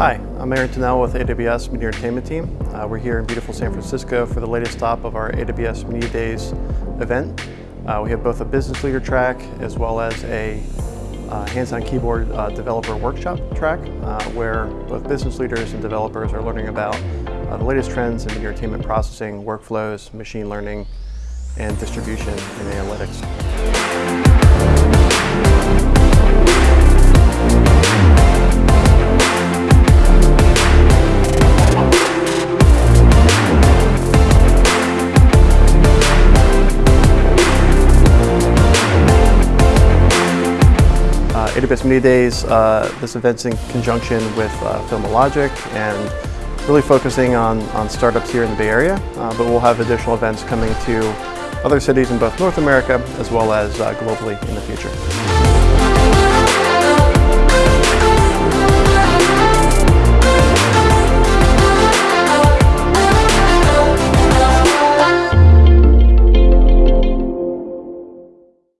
I'm Aaron Tunnell with AWS Media Entertainment Team. Uh, we're here in beautiful San Francisco for the latest stop of our AWS Media Days event. Uh, we have both a business leader track as well as a uh, hands-on keyboard uh, developer workshop track uh, where both business leaders and developers are learning about uh, the latest trends in media entertainment processing, workflows, machine learning, and distribution and analytics. AWS Media Days, uh, this event's in conjunction with uh, Filmologic and really focusing on, on startups here in the Bay Area, uh, but we'll have additional events coming to other cities in both North America as well as uh, globally in the future.